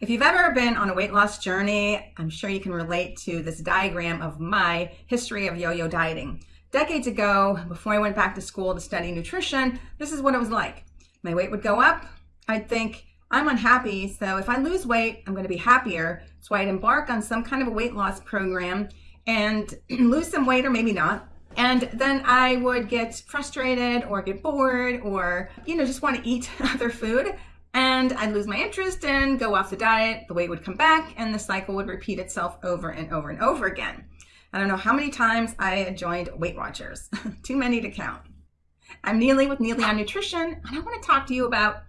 If you've ever been on a weight loss journey, I'm sure you can relate to this diagram of my history of yo-yo dieting. Decades ago, before I went back to school to study nutrition, this is what it was like. My weight would go up. I'd think, I'm unhappy, so if I lose weight, I'm going to be happier. So I'd embark on some kind of a weight loss program and lose some weight or maybe not. And then I would get frustrated or get bored or, you know, just want to eat other food and I'd lose my interest and go off the diet. The weight would come back and the cycle would repeat itself over and over and over again. I don't know how many times I joined Weight Watchers, too many to count. I'm Neely with Neely on Nutrition, and I want to talk to you about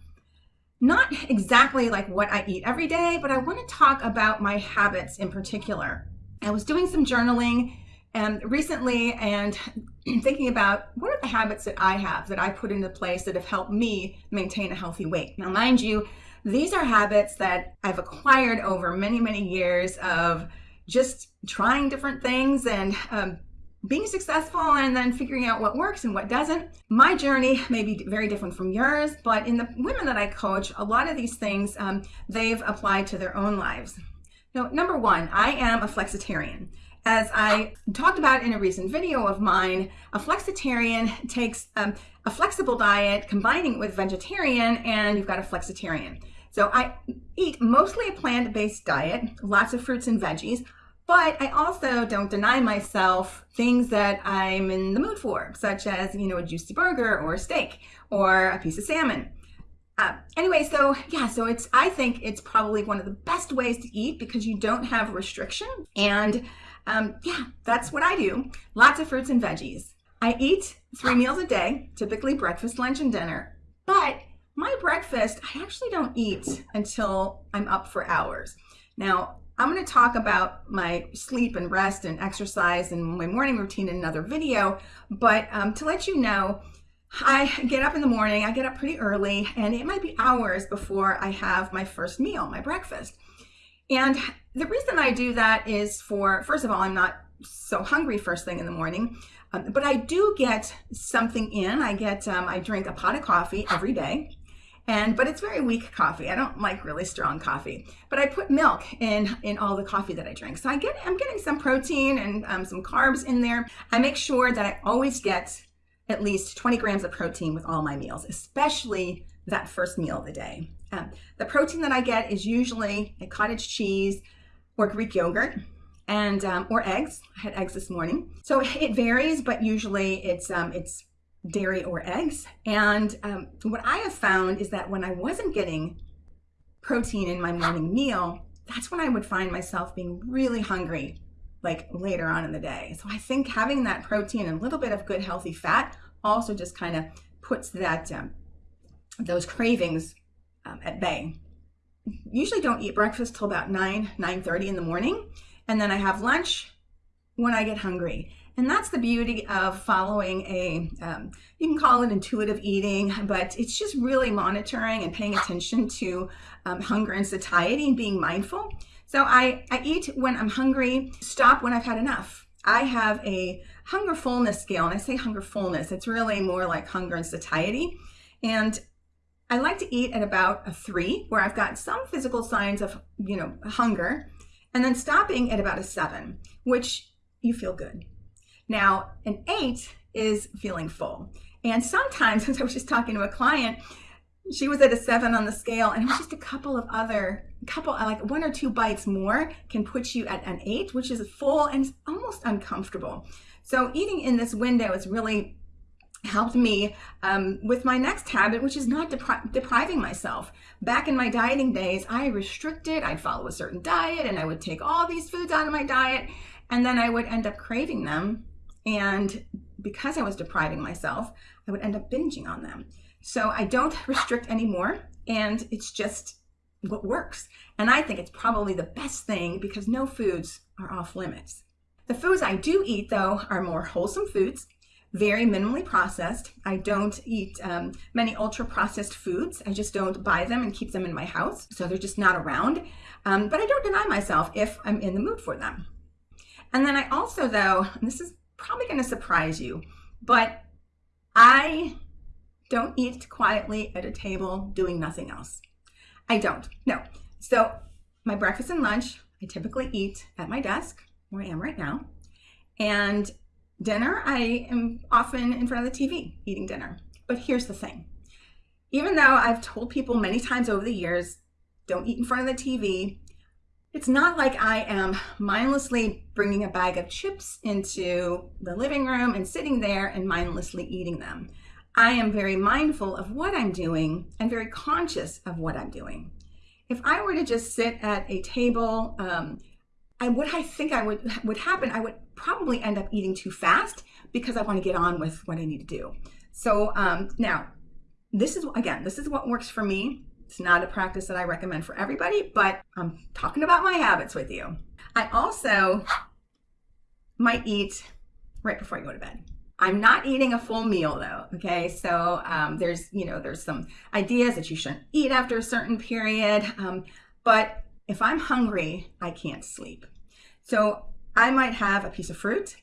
not exactly like what I eat every day, but I want to talk about my habits in particular. I was doing some journaling um, recently and thinking about what are the habits that I have that I put into place that have helped me maintain a healthy weight. Now, mind you, these are habits that I've acquired over many, many years of just trying different things and um, being successful and then figuring out what works and what doesn't. My journey may be very different from yours, but in the women that I coach, a lot of these things um, they've applied to their own lives. Now, number one, I am a flexitarian. As I talked about in a recent video of mine, a flexitarian takes um, a flexible diet, combining it with vegetarian, and you've got a flexitarian. So I eat mostly a plant-based diet, lots of fruits and veggies, but I also don't deny myself things that I'm in the mood for, such as, you know, a juicy burger or a steak or a piece of salmon. Uh, anyway, so yeah, so it's, I think it's probably one of the best ways to eat because you don't have restriction and um, yeah, that's what I do. Lots of fruits and veggies. I eat three meals a day, typically breakfast, lunch, and dinner. But my breakfast, I actually don't eat until I'm up for hours. Now, I'm going to talk about my sleep and rest and exercise and my morning routine in another video. But um, to let you know, I get up in the morning, I get up pretty early, and it might be hours before I have my first meal, my breakfast. And the reason I do that is for, first of all, I'm not so hungry first thing in the morning, um, but I do get something in. I get, um, I drink a pot of coffee every day. And, but it's very weak coffee. I don't like really strong coffee, but I put milk in, in all the coffee that I drink. So I get, I'm getting some protein and um, some carbs in there. I make sure that I always get at least 20 grams of protein with all my meals, especially that first meal of the day. Um, the protein that I get is usually a cottage cheese or Greek yogurt and um, or eggs. I had eggs this morning. So it varies, but usually it's um, it's dairy or eggs. And um, what I have found is that when I wasn't getting protein in my morning meal, that's when I would find myself being really hungry like later on in the day. So I think having that protein and a little bit of good healthy fat also just kind of puts that um, those cravings um, at bay. Usually don't eat breakfast till about 9, 9.30 in the morning. And then I have lunch when I get hungry. And that's the beauty of following a, um, you can call it intuitive eating, but it's just really monitoring and paying attention to um, hunger and satiety and being mindful. So I, I eat when I'm hungry, stop when I've had enough. I have a hunger fullness scale, and I say hunger fullness, it's really more like hunger and satiety. And I like to eat at about a three, where I've got some physical signs of, you know, hunger, and then stopping at about a seven, which you feel good. Now, an eight is feeling full. And sometimes, as I was just talking to a client, she was at a seven on the scale, and it was just a couple of other, couple, like one or two bites more can put you at an eight, which is full and almost uncomfortable. So eating in this window is really helped me um, with my next habit, which is not depri depriving myself. Back in my dieting days, I restricted, I'd follow a certain diet and I would take all these foods out of my diet and then I would end up craving them. And because I was depriving myself, I would end up binging on them. So I don't restrict anymore and it's just what works. And I think it's probably the best thing because no foods are off limits. The foods I do eat though are more wholesome foods very minimally processed. I don't eat um, many ultra processed foods. I just don't buy them and keep them in my house. So they're just not around. Um, but I don't deny myself if I'm in the mood for them. And then I also, though, this is probably going to surprise you, but I don't eat quietly at a table doing nothing else. I don't. No. So my breakfast and lunch, I typically eat at my desk, where I am right now. And dinner, I am often in front of the TV eating dinner. But here's the thing even though I've told people many times over the years, don't eat in front of the TV, it's not like I am mindlessly bringing a bag of chips into the living room and sitting there and mindlessly eating them. I am very mindful of what I'm doing and very conscious of what I'm doing. If I were to just sit at a table, um, I what I think I would would happen, I would probably end up eating too fast because I want to get on with what I need to do. So um, now, this is again, this is what works for me. It's not a practice that I recommend for everybody, but I'm talking about my habits with you. I also might eat right before I go to bed. I'm not eating a full meal though. Okay, so um, there's you know there's some ideas that you shouldn't eat after a certain period, um, but if I'm hungry, I can't sleep. So I might have a piece of fruit,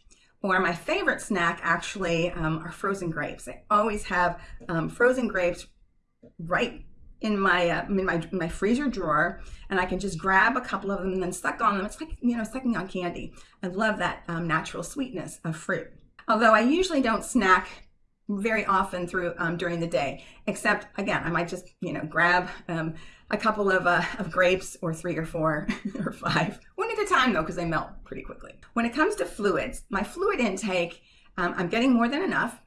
or my favorite snack actually um, are frozen grapes. I always have um, frozen grapes right in my uh, in my in my freezer drawer, and I can just grab a couple of them and then suck on them. It's like you know sucking on candy. I love that um, natural sweetness of fruit. Although I usually don't snack very often through um, during the day, except again, I might just you know grab um, a couple of, uh, of grapes or three or four or five, one at a time though, because they melt pretty quickly. When it comes to fluids, my fluid intake, um, I'm getting more than enough,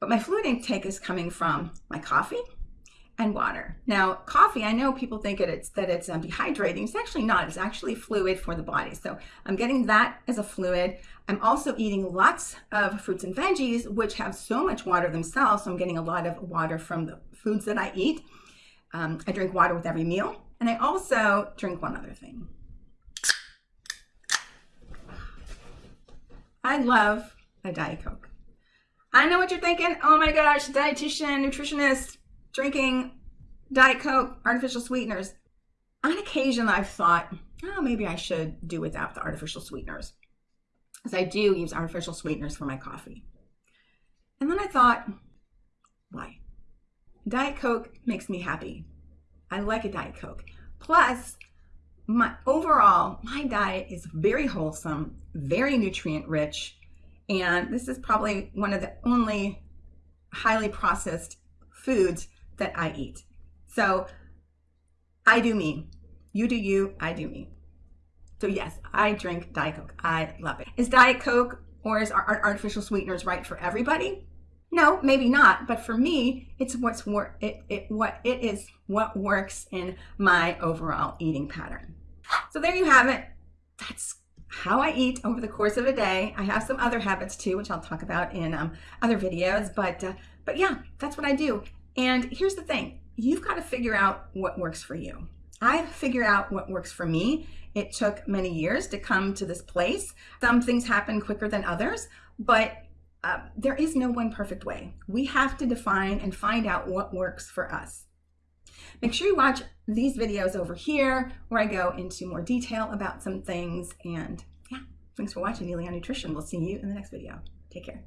but my fluid intake is coming from my coffee, and water. Now, coffee, I know people think that it's that it's um, dehydrating. It's actually not. It's actually fluid for the body. So I'm getting that as a fluid. I'm also eating lots of fruits and veggies, which have so much water themselves. So I'm getting a lot of water from the foods that I eat. Um, I drink water with every meal. And I also drink one other thing. I love a Diet Coke. I know what you're thinking. Oh my gosh, dietitian, nutritionist, drinking Diet Coke, artificial sweeteners. On occasion, I've thought, oh, maybe I should do without the artificial sweeteners. Because I do use artificial sweeteners for my coffee. And then I thought, why? Diet Coke makes me happy. I like a Diet Coke. Plus, my overall, my diet is very wholesome, very nutrient rich, and this is probably one of the only highly processed foods that I eat. So I do me. You do you, I do me. So yes, I drink Diet Coke. I love it. Is Diet Coke or is our artificial sweeteners right for everybody? No, maybe not. But for me, it's what's wor- it, it what it is what works in my overall eating pattern. So there you have it. That's how I eat over the course of a day. I have some other habits too, which I'll talk about in um, other videos. But uh, but yeah, that's what I do. And here's the thing you've got to figure out what works for you. I've figured out what works for me. It took many years to come to this place. Some things happen quicker than others, but uh, there is no one perfect way. We have to define and find out what works for us. Make sure you watch these videos over here where I go into more detail about some things. And yeah, thanks for watching Neely Nutrition. We'll see you in the next video. Take care.